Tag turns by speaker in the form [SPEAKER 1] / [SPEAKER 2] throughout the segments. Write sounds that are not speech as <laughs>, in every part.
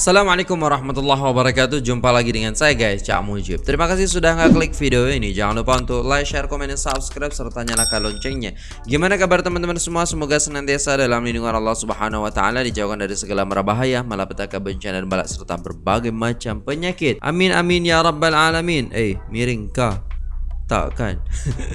[SPEAKER 1] Assalamualaikum warahmatullahi wabarakatuh. Jumpa lagi dengan saya guys Cak Mujib. Terima kasih sudah ngeklik video ini. Jangan lupa untuk like, share, komen, dan subscribe Serta nyalakan loncengnya. Gimana kabar teman-teman semua? Semoga senantiasa dalam lindungan Allah subhanahu wa ta'ala Dijauhkan dari segala merabahaya Malapetaka bencana dan balak Serta berbagai macam penyakit. Amin amin ya rabbal alamin. Eh miring kah tak kan?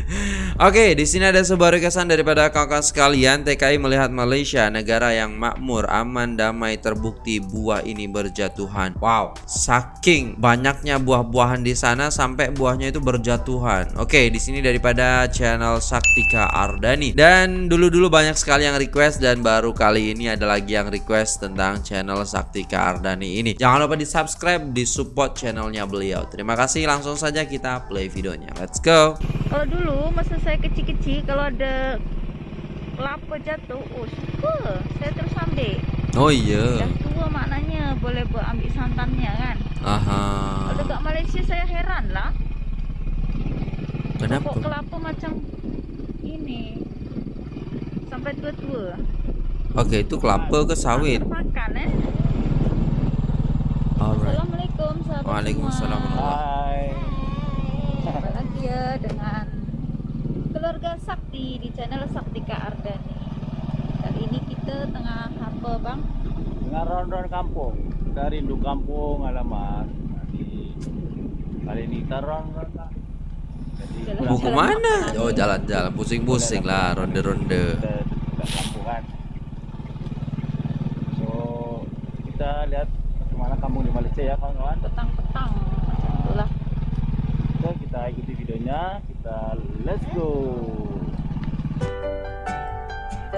[SPEAKER 1] <laughs> Oke, di sini ada sebuah rekesan daripada kakak sekalian. TKI melihat Malaysia, negara yang makmur, aman, damai, terbukti buah ini berjatuhan. Wow, saking banyaknya buah-buahan di sana sampai buahnya itu berjatuhan. Oke, di sini daripada channel Saktika Ardani. Dan dulu-dulu banyak sekali yang request dan baru kali ini ada lagi yang request tentang channel Saktika Ardani ini. Jangan lupa di subscribe, di support channelnya beliau. Terima kasih. Langsung saja kita play videonya. Let's.
[SPEAKER 2] Kalau dulu masa saya kecil-kecil kalau ada kelapa jatuh, oh suka. Saya terus ambil.
[SPEAKER 1] Oh iya.
[SPEAKER 2] Dah tua maknanya boleh buat ambil santannya kan.
[SPEAKER 1] Aha.
[SPEAKER 2] Kalau dekat Malaysia saya heran lah.
[SPEAKER 1] Kenapa?
[SPEAKER 2] Pokok kelapa macam ini. Sampai tua-tua.
[SPEAKER 1] Oke, itu kelapa ke sawit?
[SPEAKER 2] Makan eh.
[SPEAKER 1] Alright.
[SPEAKER 2] Assalamualaikum
[SPEAKER 1] Waalaikumsalam
[SPEAKER 2] semua.
[SPEAKER 1] Warahmatullahi
[SPEAKER 2] Jumpa lagi ya dengan keluarga Sakti di channel Saktika Ardani. Kali ini kita tengah apa bang?
[SPEAKER 3] Dengan ronron kampung Kita rindu kampung alamat Kali ini kita ronron
[SPEAKER 1] Mau
[SPEAKER 2] ke
[SPEAKER 1] mana?
[SPEAKER 2] makan.
[SPEAKER 1] Oh jalan-jalan, pusing-pusing lah, ronde-ronde.
[SPEAKER 3] kan So Kita lihat Ke mana kampung di Malaysia ya kawan-kawan
[SPEAKER 2] Petang-petang.
[SPEAKER 3] So kita ikuti videonya Kita let's go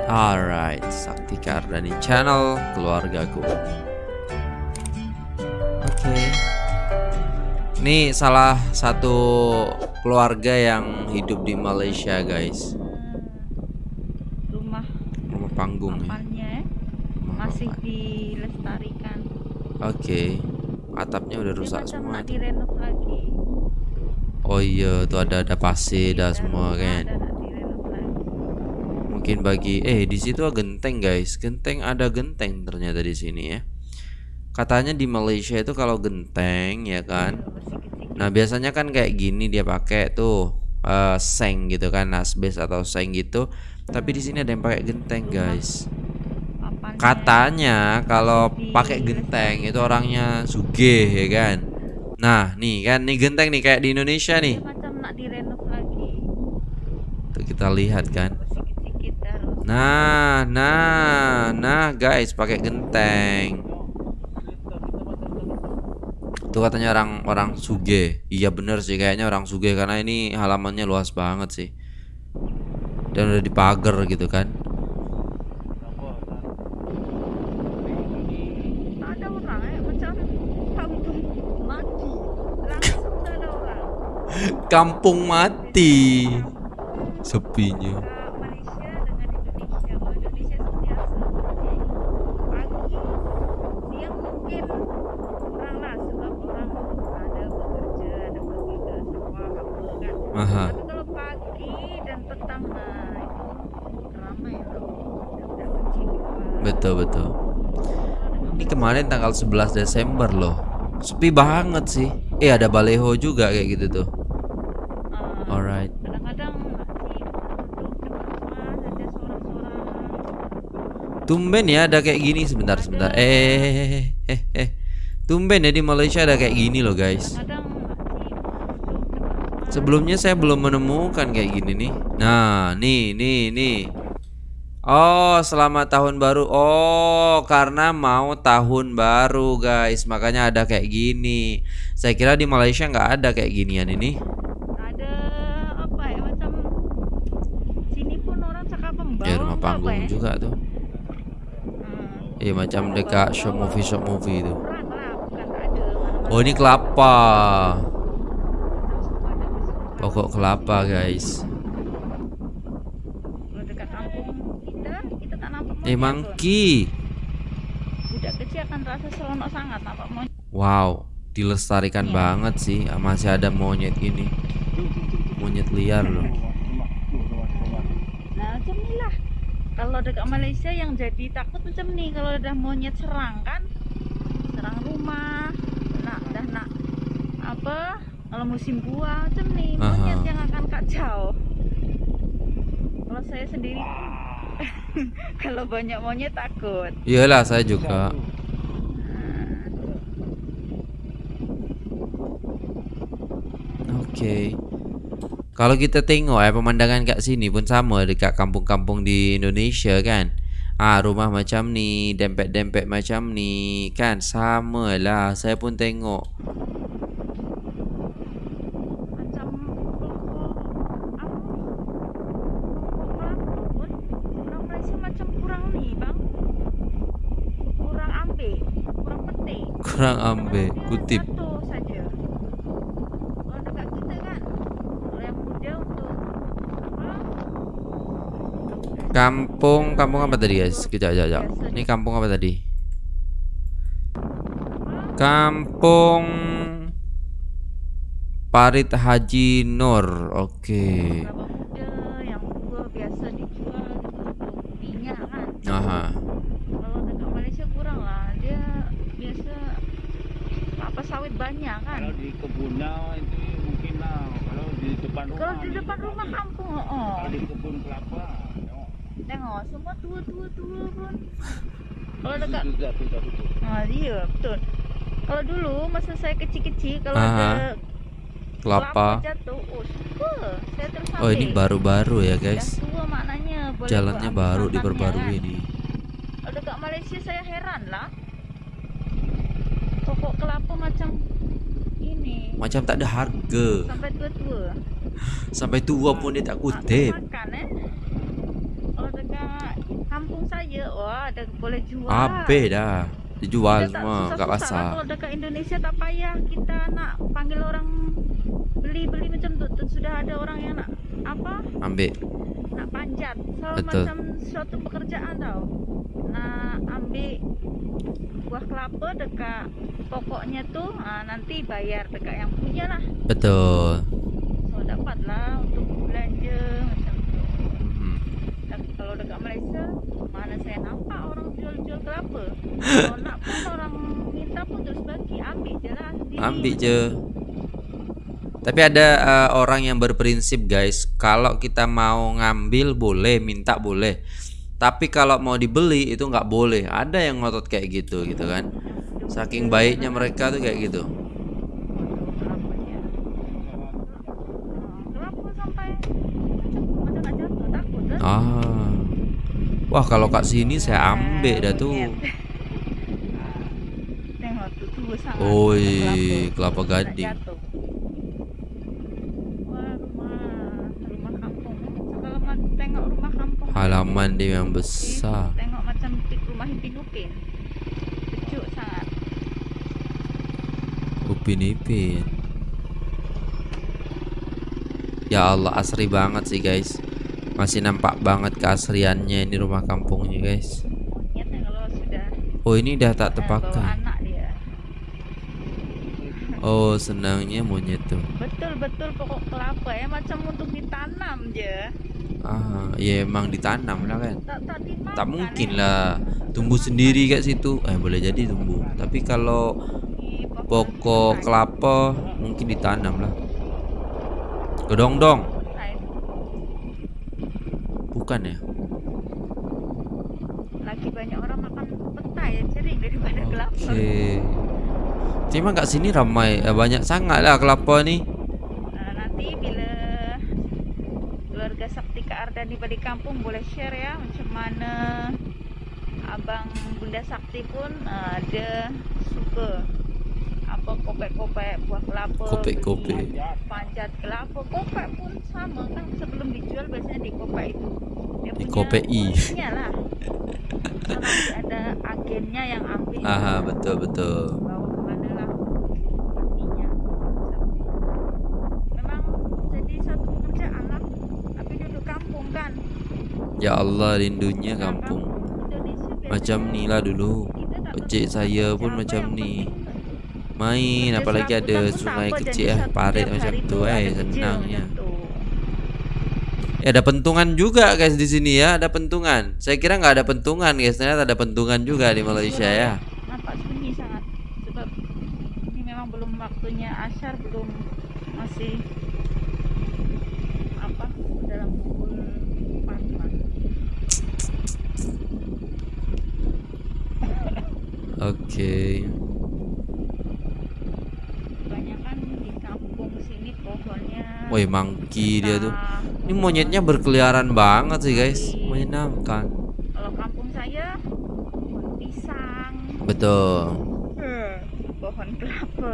[SPEAKER 1] Alright, Sakti Kardani Channel keluargaku. Oke. Ini salah satu keluarga yang hidup di Malaysia, guys.
[SPEAKER 2] Rumah
[SPEAKER 1] Rumah panggung ya.
[SPEAKER 2] eh,
[SPEAKER 1] Rumah
[SPEAKER 2] masih
[SPEAKER 1] papan.
[SPEAKER 2] dilestarikan.
[SPEAKER 1] Oke. Atapnya udah rusak semua.
[SPEAKER 2] direnov lagi.
[SPEAKER 1] Oh iya, tuh ada ada pasir dah semua kan. Mungkin bagi eh di situ ada genteng guys. Genteng ada genteng ternyata di sini ya. Katanya di Malaysia itu kalau genteng ya kan.
[SPEAKER 2] Bersih-bersih.
[SPEAKER 1] Nah, biasanya kan kayak gini dia pakai tuh eh, seng gitu kan, asbes atau seng gitu. Tapi di sini ada yang pakai genteng, guys. Katanya kalau pakai genteng itu orangnya sugih ya kan. Nah, nih kan nih genteng nih kayak di Indonesia nih.
[SPEAKER 2] macam nak direnov lagi.
[SPEAKER 1] Tuh kita lihat kan. Nah, nah, nah guys pakai genteng. Itu katanya orang orang suge. Iya bener sih kayaknya orang suge karena ini halamannya luas banget sih. Dan udah dipagar gitu kan.
[SPEAKER 2] Tak ada orang eh macam kampung mati. Langsung tak ada orang.
[SPEAKER 1] Kampung mati. Sepinya.
[SPEAKER 2] Antara Malaysia dengan Indonesia. Kalau Indonesia sentiasa pagi, siang mungkin kurang lah sebab orang ada bekerja, ada pergi ke sawah apa kan.
[SPEAKER 1] Aha.
[SPEAKER 2] Tapi kalau pagi dan petang nah itu ramai loh. Budak kecil juga.
[SPEAKER 1] Betul betul. Ini kemarin tanggal 11 Desember loh. Sepi banget sih. Eh ada baleho juga kayak gitu tuh. Alright.
[SPEAKER 2] kadang-kadang
[SPEAKER 1] Tumben ya ada kayak gini sebentar sebentar. Eh eh eh eh. Tumben ya di Malaysia ada kayak gini loh guys. Sebelumnya saya belum menemukan kayak gini nih. Nah, nih nih nih. Oh, selamat tahun baru. Oh, karena mau tahun baru, guys. Makanya ada kayak gini. Saya kira di Malaysia nggak ada kayak ginian ini.
[SPEAKER 2] ada apa ya macam sini pun orang cakap
[SPEAKER 1] panggung
[SPEAKER 2] ya?
[SPEAKER 1] juga tuh.
[SPEAKER 2] Hmm,
[SPEAKER 1] Iya, macam dekat shop movie shop movie itu. Oh, ini kelapa. Pokok kelapa, guys. Eh, mangki.
[SPEAKER 2] pun. budak kecil akan rasa seronok sangat nampak monyet
[SPEAKER 1] Wow, dilestarikan
[SPEAKER 2] Iya.
[SPEAKER 1] banget sih. Masih ada monyet ini. Monyet liar loh.
[SPEAKER 2] nah kalau dekat Malaysia yang jadi takut macam ni kalau ada monyet serang kan serang rumah nak dah nak apa kalau musim buah macam nih monyet
[SPEAKER 1] Aha.
[SPEAKER 2] yang akan kacau kalau saya sendiri <laughs> kalau banyak monyet takut
[SPEAKER 1] Iyalah saya juga. Oke. Kalau kita tengok ya pemandangan kat sini pun sama dekat kampung-kampung di Indonesia kan. Ah rumah macam ni, dempet-dempet macam ni kan? Sama lah. Saya pun tengok.
[SPEAKER 2] kurang ambil. Kurang petik
[SPEAKER 1] Kurang ambil.
[SPEAKER 2] Dia
[SPEAKER 1] kutip. Kampung kampung apa tadi guys? Kejap kejap kejap. Ini kampung apa tadi? Kampung Parit Haji Nur. Oke.
[SPEAKER 2] kan
[SPEAKER 1] Aha.
[SPEAKER 2] kalau dekat Malaysia kurang lah dia biasa kelapa sawit banyak kan
[SPEAKER 3] Kalau di kebunnya itu mungkin lah. Kalau di depan rumah.
[SPEAKER 2] Kalau di depan rumah kampung, oh,
[SPEAKER 3] Kalau di kebun kelapa. Tengok.
[SPEAKER 2] semua tua-tua-tua pun. Kalau dekat,
[SPEAKER 3] tutup.
[SPEAKER 2] ah iya betul. Kalau dulu masa saya kecil-kecil, kalau
[SPEAKER 1] Aha.
[SPEAKER 2] ada
[SPEAKER 1] Kelapa.
[SPEAKER 2] jatuh, oh suka, saya
[SPEAKER 1] Oh ini baru-baru ya guys.
[SPEAKER 2] tua maknanya. Boleh
[SPEAKER 1] Jalannya baru diperbarui
[SPEAKER 2] kan. Kalau dekat Malaysia saya heran lah. Pokok kelapa macam ini
[SPEAKER 1] Macam tak ada harga.
[SPEAKER 2] sampai tua-tua.
[SPEAKER 1] Sampai tua pun dia tak kutip.
[SPEAKER 2] Makan eh. Kampung saya, wah ada boleh jual.
[SPEAKER 1] Habis dah. Dijual
[SPEAKER 2] Kita tak
[SPEAKER 1] semua kat
[SPEAKER 2] susah-susah lah
[SPEAKER 1] pasar.
[SPEAKER 2] Kalau dekat Indonesia tak payah kita nak panggil orang beli-beli macam tu, tu sudah ada orang yang nak apa?
[SPEAKER 1] Ambil.
[SPEAKER 2] Nak panjat. So
[SPEAKER 1] Betul.
[SPEAKER 2] macam suatu pekerjaan tau. Nak ambil buah kelapa dekat pokoknya tu, ah, nanti bayar dekat yang punya lah.
[SPEAKER 1] Betul.
[SPEAKER 2] So dapatlah untuk belanja macam tu.
[SPEAKER 1] Hmm.
[SPEAKER 2] Dan kalau dekat Malaysia mana saya nampak orang jual-jual kelapa <laughs> kalau nak pun orang minta pun terus bagi ambil je lah sendiri
[SPEAKER 1] Ambil je. Tapi ada uh, orang yang berprinsip guys, kalau kita mau ngambil boleh, minta boleh. Tapi kalau mau dibeli itu nggak boleh. Ada yang ngotot kayak gitu gitu kan. Saking baiknya mereka tuh kayak gitu.
[SPEAKER 2] kelapanya Ah,
[SPEAKER 1] Wah, kalau kat sini saya ambil dah tuh. Oi,
[SPEAKER 2] kelapa.
[SPEAKER 1] gading.
[SPEAKER 2] jatuh. Wah, rumah rumah kampung kalau ma- tengok rumah kampung
[SPEAKER 1] Halaman dia yang besar.
[SPEAKER 2] Tengok macam rumah Ipin Upin. Sejuk sangat.
[SPEAKER 1] Upin Ipin. Ya Allah, asri banget sih guys. Masih nampak banget keasriannya ini rumah kampungnya guys.
[SPEAKER 2] Sudah
[SPEAKER 1] Oh, ini dah tak terpakai. Oh, senangnya monyet tuh.
[SPEAKER 2] Betul-betul pokok kelapa ya macam untuk ditanam je.
[SPEAKER 1] Ah, ya emang ditanam lah kan.
[SPEAKER 2] Tak tak dimakan.
[SPEAKER 1] Tak mungkin
[SPEAKER 2] eh.
[SPEAKER 1] lah tumbuh sendiri kat situ. Eh, boleh jadi tumbuh. Tapi kalau pokok kelapa mungkin ditanam lah. Kedong-dong.
[SPEAKER 2] petai.
[SPEAKER 1] Bukan ya?
[SPEAKER 2] Lagi banyak orang makan petai yang cering daripada kelapa.
[SPEAKER 1] Oke. Cuma kat sini ramai eh, banyak sangat lah kelapa nih.
[SPEAKER 2] Nah, nanti bila keluarga Saktika Ardani balik kampung boleh share ya macam mana abang Bunda Sakti pun uh, dia suka apa kopek-kopek buah kelapa
[SPEAKER 1] Kopek-kopek.
[SPEAKER 2] panjat kelapa kopek pun sama kan sebelum dijual biasanya dikopek itu dia
[SPEAKER 1] Dikopeki.
[SPEAKER 2] punya lah So, nanti ada agennya yang ambil
[SPEAKER 1] Aha, betul betul.
[SPEAKER 2] bawa kemana lah minyak memang jadi satu pekerjaan lah tapi duduk kampung kan
[SPEAKER 1] Ya Allah rindunya kampung. Macam ni lah dulu. Ojek saya pun macam ni. Main apalagi ada sungai kecil eh
[SPEAKER 2] satu
[SPEAKER 1] parit macam
[SPEAKER 2] hari
[SPEAKER 1] tu
[SPEAKER 2] ada
[SPEAKER 1] eh senangnya.
[SPEAKER 2] macam tu.
[SPEAKER 1] Ya ada pentungan juga guys di sini ya, ada pentungan. Saya kira nggak ada pentungan guys, ternyata ada pentungan juga di Malaysia ya.
[SPEAKER 2] nampak sunyi sangat Lasyar belum masih apa dalam pukul 4 lah.
[SPEAKER 1] Oke.
[SPEAKER 2] Kebanyakan di kampung sini pohonnya
[SPEAKER 1] Woi, mangki dia tuh. Ini monyetnya berkeliaran banget sih, guys. Menyenangkan.
[SPEAKER 2] Kalau kampung saya pohon pisang,
[SPEAKER 1] Betul.
[SPEAKER 2] pohon kelapa.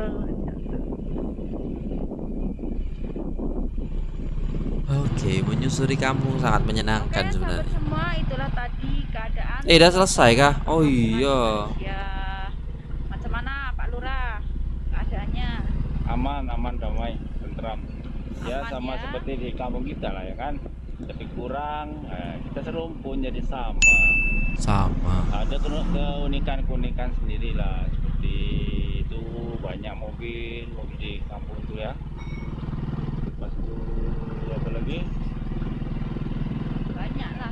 [SPEAKER 1] Oke, menyusuri kampung sangat menyenangkan
[SPEAKER 2] Oke, sahabat
[SPEAKER 1] sebenarnya.
[SPEAKER 2] semua itulah tadi keadaan.
[SPEAKER 1] Eh, udah selesai kah? Oh iya.
[SPEAKER 2] Ya, macam mana Pak Lurah keadaannya?
[SPEAKER 3] aman aman damai tentram ya sama
[SPEAKER 2] ya.
[SPEAKER 3] seperti di kampung kita lah ya kan tapi kurang eh, kita serumpun jadi sama
[SPEAKER 1] Sama.
[SPEAKER 3] ada keunikan keunikan sendiri lah seperti itu banyak mobil mobil di kampung itu ya pas itu apa lagi
[SPEAKER 2] Banyak lah.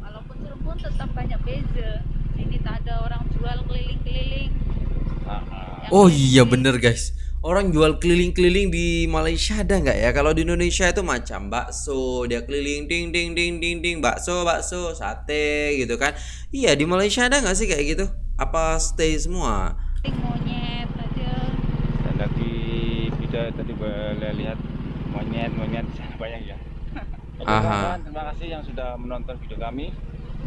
[SPEAKER 2] Walaupun Cirebon tetap banyak beza. Ini tak ada orang jual keliling-keliling.
[SPEAKER 3] Ah, ah.
[SPEAKER 1] Oh iya bener guys. Orang jual keliling-keliling di Malaysia ada nggak ya? Kalau di Indonesia itu macam bakso, dia keliling ding ding ding ding ding bakso bakso sate gitu kan? Iya di Malaysia ada nggak sih kayak gitu? Apa stay semua?
[SPEAKER 2] monyet aja.
[SPEAKER 3] dan lagi video tadi boleh lihat monyet monyet <laughs> banyak ya Oke
[SPEAKER 1] Aha.
[SPEAKER 3] terima kasih yang sudah menonton video kami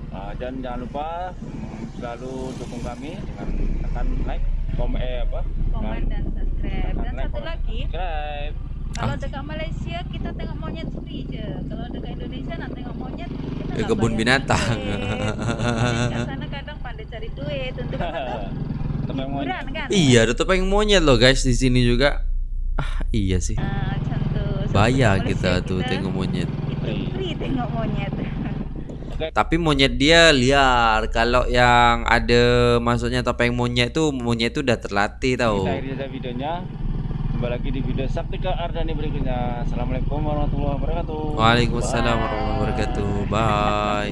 [SPEAKER 3] Ah, dan jangan lupa mm, selalu dukung kami dengan tekan like komen eh apa
[SPEAKER 2] Komen dan subscribe. Dan satu lagi,
[SPEAKER 3] subscribe
[SPEAKER 2] kalau
[SPEAKER 1] Ah.
[SPEAKER 2] dekat Malaysia kita tengok monyet free je. Kalau dekat Indonesia nak tengok monyet kita
[SPEAKER 1] Ke kebun binatang.
[SPEAKER 2] Kat <laughs> sana kadang pandai cari duit untuk <laughs>
[SPEAKER 3] temen monyet
[SPEAKER 2] kan?
[SPEAKER 1] Iya, ada topeng monyet loh guys di sini juga. Ah iya sih.
[SPEAKER 2] So,
[SPEAKER 1] Bayar
[SPEAKER 2] Malaysia
[SPEAKER 1] kita tuh tengok monyet.
[SPEAKER 2] Free tengok monyet. <laughs>
[SPEAKER 1] Tapi monyet dia liar. Kalau yang ada maksudnya topeng monyet tuh monyet tuh udah terlatih tau.
[SPEAKER 3] akhiri saja videonya Jumpa lagi di video Saktika Ardani berikutnya Assalamualaikum warahmatullahi wabarakatuh
[SPEAKER 1] Waalaikumsalam warahmatullahi wabarakatuh.
[SPEAKER 3] Bye.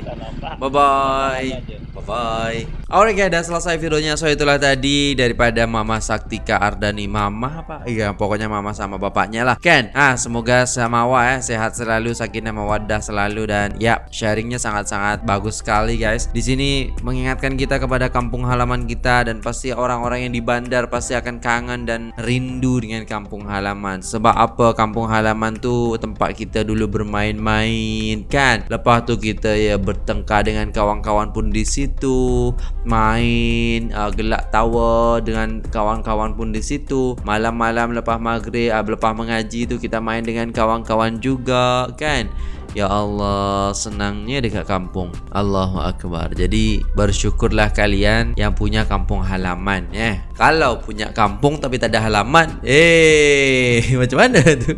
[SPEAKER 1] Bye Bye bye. Bye. Oke guys, udah selesai videonya. So itulah tadi daripada Mama Saktika Ardani Mama apa? Iya, pokoknya Mama sama bapaknya lah. Ken, ah semoga samawa ya sehat selalu, sakinah mawaddah selalu dan ya sharingnya sangat-sangat bagus sekali guys. Di sini mengingatkan kita kepada kampung halaman kita dan pasti orang-orang yang di bandar pasti akan kangen dan rindu dengan kampung halaman. Sebab apa kampung halaman tuh tempat kita dulu bermain-main kan. Lepas tu kita ya bertengkar dengan kawan-kawan pun di situ, main uh, gelak tawa dengan kawan-kawan pun di situ. Malam-malam lepas maghrib, uh, lepas mengaji tu kita main dengan kawan-kawan juga kan. Ya Allah, senangnya dekat kampung. Allahu Akbar. Jadi bersyukurlah kalian yang punya kampung halaman ya. Kalau punya kampung tapi tak ada halaman, eh <laughs> macam mana tu?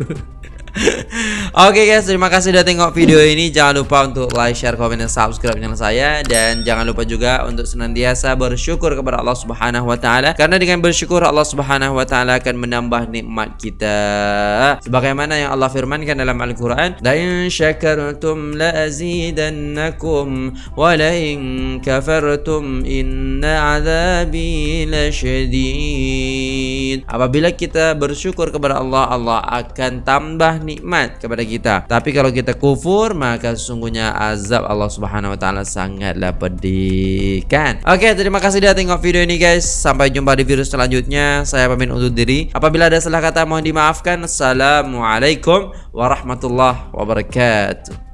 [SPEAKER 1] <laughs> Oke guys, terima kasih sudah tengok video ini. Jangan lupa untuk like, share, komen, dan subscribe channel saya dan jangan lupa juga untuk senantiasa bersyukur kepada Allah Subhanahu wa taala karena dengan bersyukur Allah Subhanahu wa taala akan menambah nikmat kita. Sebagaimana yang Allah firmankan dalam Al-Qur'an, "La in syakartum la azidannakum wa la in kafartum inna 'adzabi lasyadid." Apabila kita bersyukur kepada Allah, Allah akan tambah nikmat kepada kita. Tapi kalau kita kufur, maka sesungguhnya azab Allah Subhanahu wa taala sangatlah pedih. Kan? Oke, terima kasih sudah tengok video ini guys. Sampai jumpa di video selanjutnya. Saya pamit undur diri. Apabila ada salah kata mohon dimaafkan. Assalamualaikum warahmatullahi wabarakatuh.